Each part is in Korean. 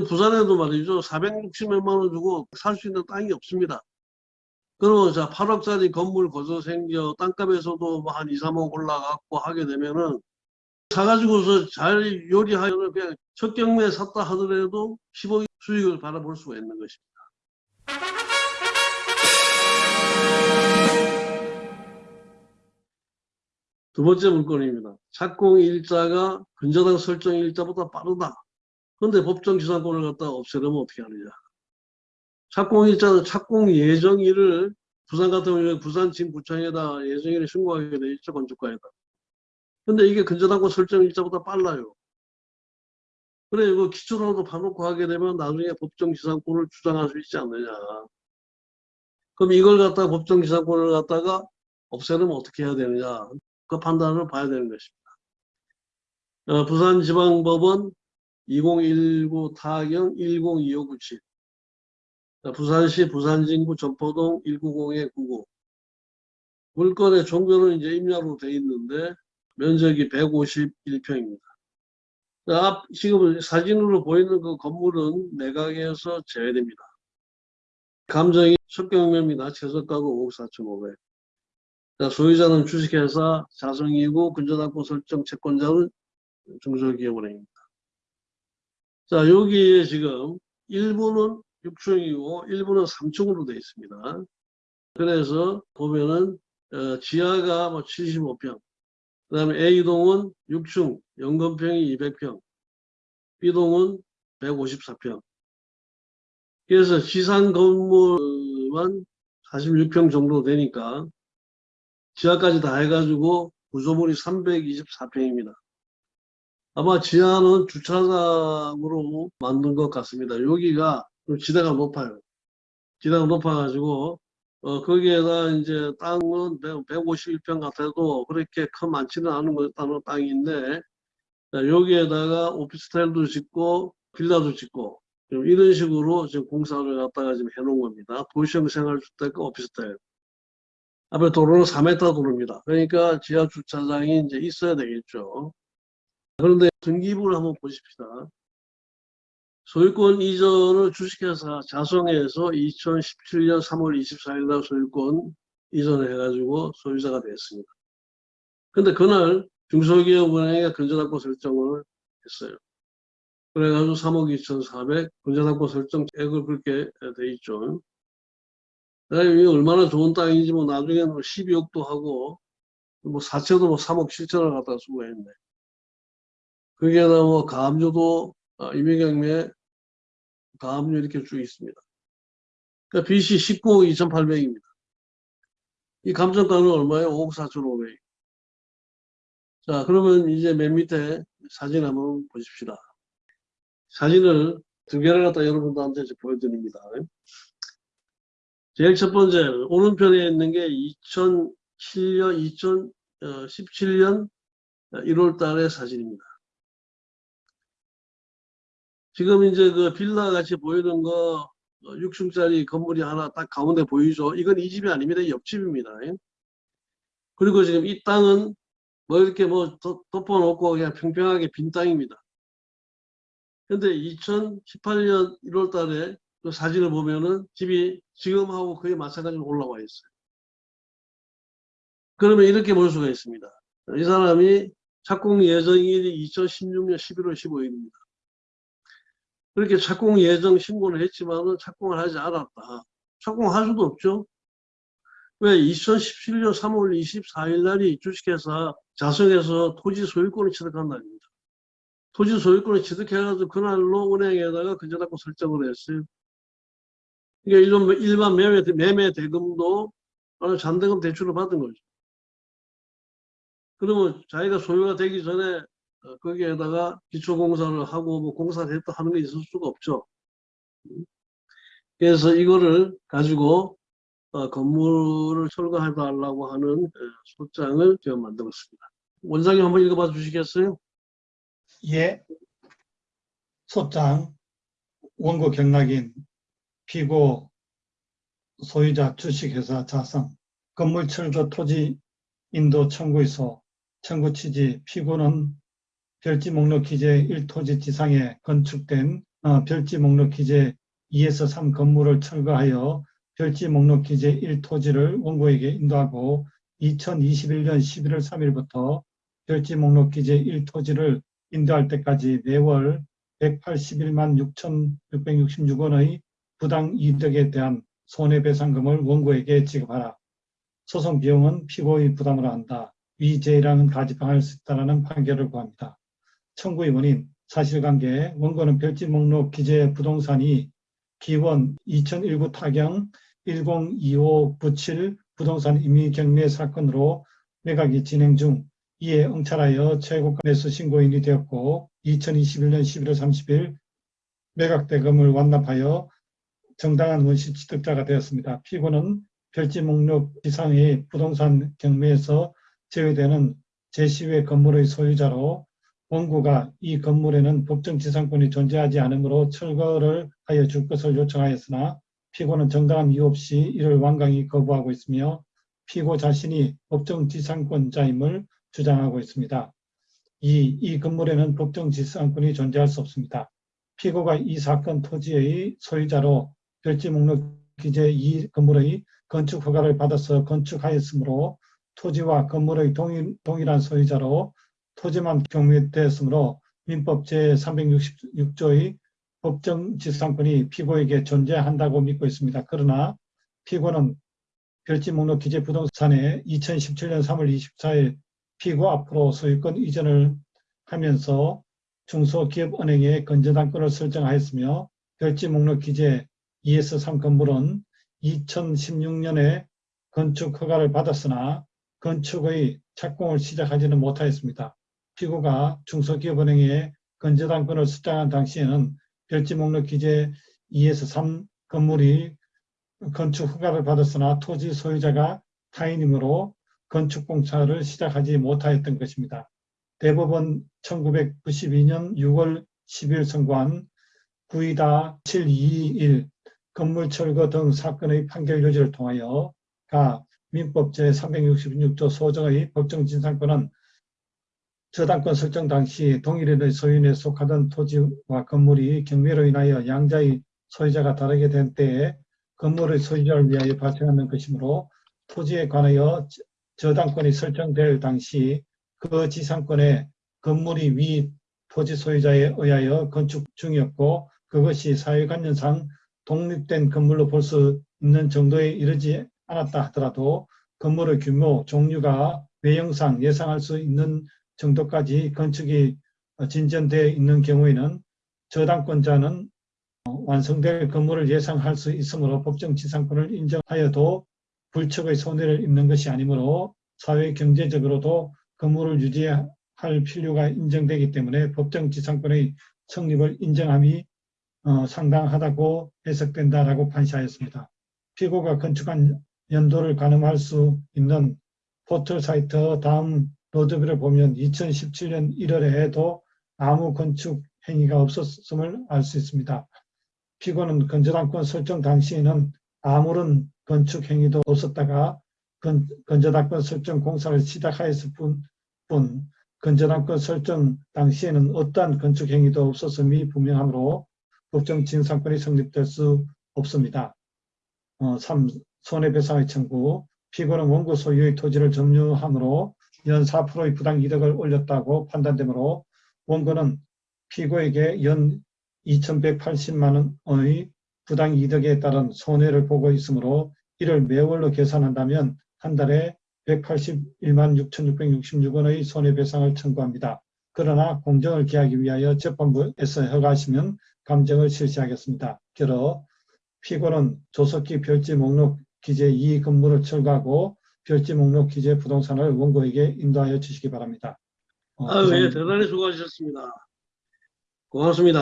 부산에도 말이죠. 460몇만 원 주고 살 수 있는 땅이 없습니다. 그러면 자 8억짜리 건물 거저 생겨 땅값에서도 뭐 한 2, 3억 올라갔고 하게 되면은 사가지고서 잘 요리하면 그냥 첫 경매에 샀다 하더라도 10억 수익을 바라볼 수가 있는 것입니다. 두 번째 물건입니다. 착공 일자가 근저당 설정 일자보다 빠르다. 그런데 법정 기산권을 갖다가 없애려면 어떻게 하느냐. 착공 일자는 착공 예정일을 부산 같은 경우에 부산 진구청에다 예정일을 신고하게 돼 있죠. 건축가에다. 근데 이게 근저당권 설정 일자보다 빨라요. 그래 이거 기초로도 봐놓고 하게 되면 나중에 법정 기산권을 주장할 수 있지 않느냐. 그럼 이걸 갖다가 법정 기산권을 갖다가 없애려면 어떻게 해야 되느냐. 그 판단을 봐야 되는 것입니다. 어, 부산지방법원 2019 타경 102597 부산시 부산진구 전포동 190-99 물건의 종교는 이제 임야로 돼 있는데 면적이 151평입니다. 앞 지금 사진으로 보이는 그 건물은 내각에서 제외됩니다. 감정이 첫경매입니다. 최저가가 5억 4,500. 자, 소유자는 주식회사 자성이고 근저당권 설정 채권자는 중소기업은행입니다. 자, 여기에 지금 일부는 6층이고 일부는 3층으로 되어 있습니다. 그래서 보면은 어, 지하가 뭐 75평, 그 다음에 A동은 6층, 연건평이 200평, B동은 154평. 그래서 지상 건물만 46평 정도 되니까 지하까지 다 해가지고 구조물이 324평입니다. 아마 지하는 주차장으로 만든 것 같습니다. 여기가 좀 지대가 높아요. 지대가 높아가지고 어, 거기에다 이제 땅은 151평 같아도 그렇게 큰 많지는 않은 것 같다는 땅인데 자, 여기에다가 오피스텔도 짓고 빌라도 짓고 좀 이런 식으로 지금 공사를 갖다가 지금 해놓은 겁니다. 도시형 생활주택과 오피스텔. 앞에 도로는 4m 도로입니다. 그러니까 지하 주차장이 이제 있어야 되겠죠. 그런데 등기부를 한번 보십시다. 소유권 이전을 주식회사 자성에서 2017년 3월 24일 날 소유권 이전을 해가지고 소유자가 됐습니다. 근데 그날 중소기업은행에 근저당권 설정을 했어요. 그래가지고 3억 2,400 근저당권 설정액을 그렇게 돼 있죠. 이게 얼마나 좋은 땅인지 뭐 나중에는 뭐 12억도 하고 뭐 사채도 뭐 3억 7천을 갖다 쓰고 했네. 거기에다 뭐 가압류도 아, 임의경매 가압류 이렇게 쭉 있습니다. 그러니까 빚이 19억 2,800입니다. 이 감정가는 얼마예요? 5억 4,500. 자, 그러면 이제 맨 밑에 사진 한번 보십시다. 사진을 두 개를 갖다 여러분들한테 보여드립니다. 제일 첫 번째, 오른편에 있는 게 2007년, 2017년 1월 달의 사진입니다. 지금 이제 그 빌라 같이 보이는 거 6층짜리 건물이 하나 딱 가운데 보이죠? 이건 이 집이 아닙니다. 옆집입니다. 그리고 지금 이 땅은 뭐 이렇게 뭐 덮어놓고 그냥 평평하게 빈 땅입니다. 근데 2018년 1월 달에 그 사진을 보면은 집이 지금하고 거의 마찬가지로 올라와 있어요. 그러면 이렇게 볼 수가 있습니다. 이 사람이 착공 예정일이 2016년 11월 15일입니다. 그렇게 착공 예정 신고를 했지만은 착공을 하지 않았다. 착공할 수도 없죠. 왜 2017년 3월 24일 날이 주식회사 자성에서 토지 소유권을 취득한 날입니다. 토지 소유권을 취득해가지고 그날로 은행에다가 근저당권 설정을 했어요. 그러니까 일반 매매, 매매 대금도 잔대금 대출을 받은 거죠. 그러면 자기가 소유가 되기 전에 어, 거기에다가 기초공사를 하고 뭐 공사를 했다 하는 게 있을 수가 없죠. 그래서 이거를 가지고 어, 건물을 철거해 달라고 하는 어, 소장을 제가 만들었습니다. 원장님 한번 읽어봐 주시겠어요? 예. 소장 원고 경락인 피고 소유자 주식회사 자성 건물 철거 토지 인도 청구에서 청구 취지 피고는 별지 목록 기재 1토지 지상에 건축된 어, 별지 목록 기재 2에서 3 건물을 철거하여 별지 목록 기재 1 토지를 원고에게 인도하고 2021년 11월 3일부터 별지 목록 기재 1 토지를 인도할 때까지 매월 181만 6,666원의 부당 이득에 대한 손해배상금을 원고에게 지급하라. 소송 비용은 피고의 부담으로 한다. 위 제의랑은 가집행할 수 있다는 판결을 구합니다. 청구의 원인, 사실관계, 원고는 별지 목록 기재 부동산이 기원 2019 타경 102597 부동산 임의 경매 사건으로 매각이 진행 중 이에 응찰하여 최고가 매수 신고인이 되었고 2021년 11월 30일 매각 대금을 완납하여 정당한 원시 취득자가 되었습니다. 피고는 별지 목록 이상의 부동산 경매에서 제외되는 제10의 건물의 소유자로 원고가 이 건물에는 법정 지상권이 존재하지 않으므로 철거를 하여 줄 것을 요청하였으나 피고는 정당한 이유 없이 이를 완강히 거부하고 있으며 피고 자신이 법정 지상권자임을 주장하고 있습니다. 이, 이 건물에는 법정 지상권이 존재할 수 없습니다. 피고가 이 사건 토지의 소유자로 별지 목록 기재 이 건물의 건축 허가를 받아서 건축하였으므로 토지와 건물의 동일, 동일한 소유자로 토지만 경매되었으므로 민법 제366조의 법정 지상권이 피고에게 존재한다고 믿고 있습니다. 그러나 피고는 별지 목록 기재 부동산에 2017년 3월 24일 피고 앞으로 소유권 이전을 하면서 중소기업은행에 건전당권을 설정하였으며 별지 목록 기재 2에서 3 건물은 2016년에 건축 허가를 받았으나 건축의 착공을 시작하지는 못하였습니다. 피고가 중소기업은행에 건저당권을 수장한 당시에는 별지 목록 기재 2에서 3 건물이 건축 허가를 받았으나 토지 소유자가 타인이므로 건축 공사를 시작하지 못하였던 것입니다. 대법원 1992년 6월 10일 선고한 구이다 721 건물 철거 등 사건의 판결 요지를 통하여 가 민법 제366조 소정의 법정 진상권은 저당권 설정 당시 동일인의 소유인에 속하던 토지와 건물이 경매로 인하여 양자의 소유자가 다르게 된 때에 건물의 소유자를 위하여 발생하는 것이므로 토지에 관하여 저당권이 설정될 당시 그 지상권에 건물이 위 토지 소유자에 의하여 건축 중이었고 그것이 사회관념상 독립된 건물로 볼 수 있는 정도에 이르지 않았다 하더라도 건물의 규모, 종류가 외형상 예상할 수 있는 정도까지 건축이 진전되어 있는 경우에는 저당권자는 완성될 건물을 예상할 수 있으므로 법정 지상권을 인정하여도 불척의 손해를 입는 것이 아니므로 사회 경제적으로도 건물을 유지할 필요가 인정되기 때문에 법정 지상권의 성립을 인정함이 어, 상당하다고 해석된다라고 판시하였습니다. 피고가 건축한 연도를 가늠할 수 있는 포털 사이트 다음 로드뷰를 보면 2017년 1월에도 아무 건축 행위가 없었음을 알 수 있습니다. 피고는 건조당권 설정 당시에는 아무런 건축 행위도 없었다가 건, 건조당권 설정 공사를 시작하였을 뿐, 뿐 건조당권 설정 당시에는 어떠한 건축 행위도 없었음이 분명하므로 법정 진상권이 성립될 수 없습니다. 어, 3. 손해배상의 청구 피고는 원고 소유의 토지를 점유함으로 연 4%의 부당 이득을 올렸다고 판단되므로 원고는 피고에게 연 2,180만 원의 부당 이득에 따른 손해를 보고 있으므로 이를 매월로 계산한다면 한 달에 181만 6,666원의 손해배상을 청구합니다. 그러나 공정을 기하기 위하여 재판부에서 허가하시면 감정을 실시하겠습니다. 결어 피고는 조속히 별지 목록 기재 2 건물을 철거하고 별지 목록 기재 부동산을 원고에게 인도하여 주시기 바랍니다. 어, 아유, 예, 대단히 수고하셨습니다. 고맙습니다.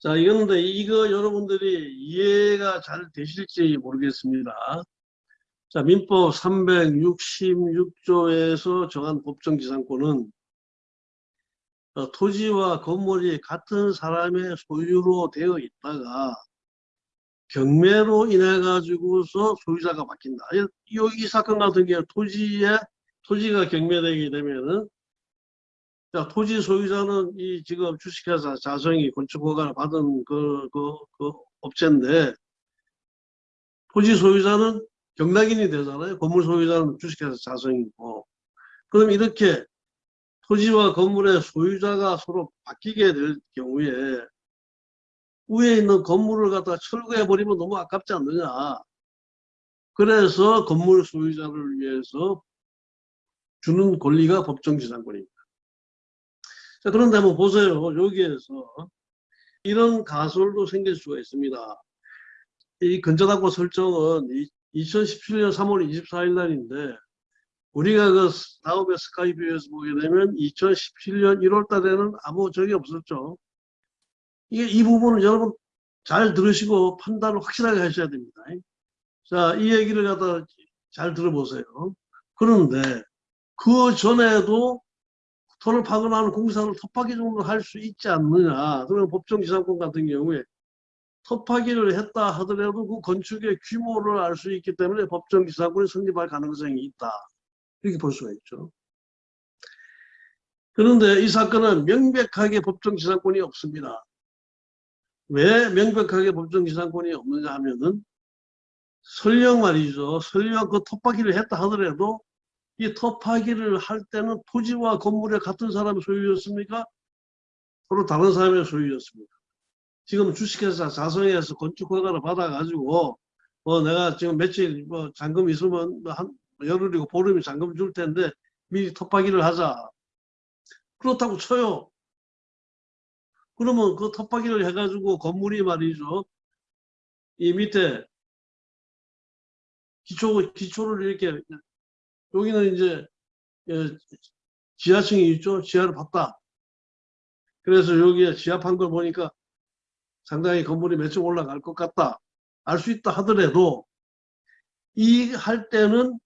자, 이건데 이거 여러분들이 이해가 잘 되실지 모르겠습니다. 자, 민법 366조에서 정한 법정 지상권은 어, 토지와 건물이 같은 사람의 소유로 되어 있다가 경매로 인해 가지고서 소유자가 바뀐다. 이, 이- 이 사건 같은 경우 토지에 토지가 경매되게 되면은 자, 토지 소유자는 이 지금 주식회사 자성이 건축 허가를 받은 그, 그, 그 업체인데 토지 소유자는 경락인이 되잖아요. 건물 소유자는 주식회사 자성이고. 그럼 이렇게 토지와 건물의 소유자가 서로 바뀌게 될 경우에 위에 있는 건물을 갖다가 철거해 버리면 너무 아깝지 않느냐. 그래서 건물 소유자를 위해서 주는 권리가 법정지상권입니다. 자, 그런데 한번 보세요. 여기에서 이런 가설도 생길 수가 있습니다. 이 근저당권 설정은 2017년 3월 24일 날인데 우리가 그 다음에 스카이뷰에서 보게 되면 2017년 1월 달에는 아무 적이 없었죠. 이게 이 부분은 여러분 잘 들으시고 판단을 확실하게 하셔야 됩니다. 자, 이 얘기를 갖다 잘 들어보세요. 그런데 그 전에도 토를 파견하는 공사를 톱파기 정도 할 수 있지 않느냐. 그런 법정지상권 같은 경우에 톱파기를 했다 하더라도 그 건축의 규모를 알 수 있기 때문에 법정지상권이 성립할 가능성이 있다. 이렇게 볼 수가 있죠. 그런데 이 사건은 명백하게 법정지상권이 없습니다. 왜 명백하게 법정지상권이 없느냐 하면은 설령 말이죠. 설령 그 톱파기를 했다 하더라도 이 톱파기를 할 때는 토지와 건물의 같은 사람의 소유였습니까? 서로 다른 사람의 소유였습니다. 지금 주식회사 자성에서 건축허가를 받아가지고 뭐 내가 지금 며칠 뭐 잔금 있으면 뭐한 열흘이고 보름이 잔금 줄 텐데 미리 톱파기를 하자. 그렇다고 쳐요. 그러면 그 톱파기를 해가지고 건물이 말이죠. 이 밑에 기초, 기초를 이렇게 여기는 이제 예, 지하층이 있죠. 지하를 봤다. 그래서 여기에 지하판 걸 보니까 상당히 건물이 몇 층 올라갈 것 같다. 알 수 있다 하더라도 이 할 때는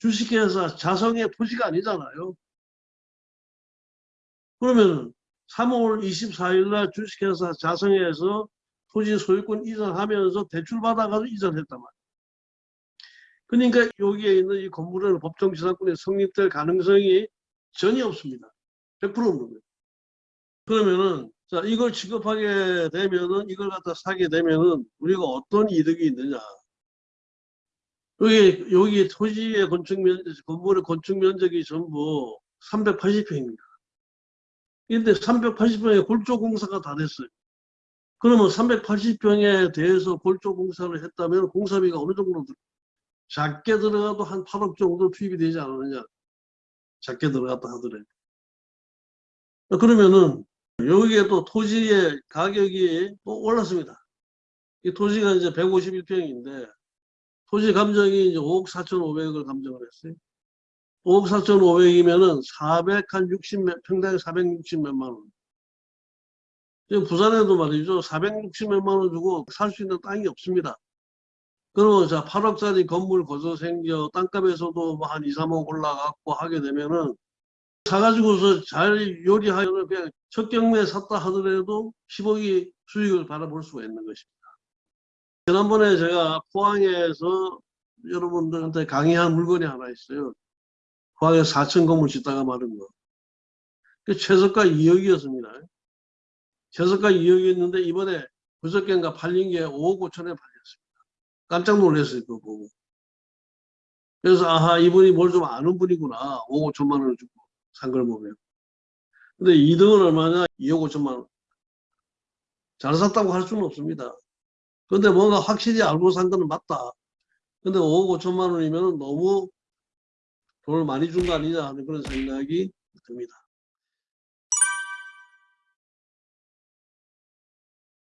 주식회사 자성의 토지가 아니잖아요. 그러면 3월 24일 날 주식회사 자성에서 토지 소유권 이전하면서 대출 받아가지고 이전했단 말이에요. 그러니까 여기에 있는 이 건물은 법정지상권이 성립될 가능성이 전혀 없습니다. 100% 없는 거예요. 그러면은 자 이걸 취급하게 되면은 이걸 갖다 사게 되면은 우리가 어떤 이득이 있느냐? 여기 여기 토지의 건축 면 건물의 건축 면적이 전부 380평입니다. 근데 380평에 골조 공사가 다 됐어요. 그러면 380평에 대해서 골조 공사를 했다면 공사비가 어느 정도 들 작게 들어가도 한 8억 정도 투입이 되지 않느냐. 작게 들어갔다 하더라도. 그러면은 여기에 또 토지의 가격이 또 올랐습니다. 이 토지가 이제 151평인데 토지 감정이 이제 5억 4,500을 감정을 했어요. 5억 4,500이면은 460 몇, 평당에 460 몇만 원. 지금 부산에도 말이죠. 460 몇만 원 주고 살 수 있는 땅이 없습니다. 그러면 자 8억짜리 건물 거저 생겨 땅값에서도 뭐 한 2, 3억 올라갔고 하게 되면은 사가지고서 잘 요리하면 그냥 첫 경매에 샀다 하더라도 10억이 수익을 바라볼 수가 있는 것입니다. 지난번에 제가 포항에서 여러분들한테 강의한 물건이 하나 있어요. 포항에 4층 건물 짓다가 마른 거. 그 최저가 2억이었습니다. 최저가 2억이었는데 이번에 그저께인가 팔린 게 5억 5천에 팔렸습니다. 깜짝 놀랐어요. 그거 보고. 그래서 아하 이분이 뭘 좀 아는 분이구나. 5억 5천만 원을 주고 산 걸 보면. 근데 2등은 얼마냐? 2억 5천만 원. 잘 샀다고 할 수는 없습니다. 근데 뭔가 확실히 알고 산 거는 맞다. 근데 5억 5천만 원이면 너무 돈을 많이 준 거 아니냐 하는 그런 생각이 듭니다.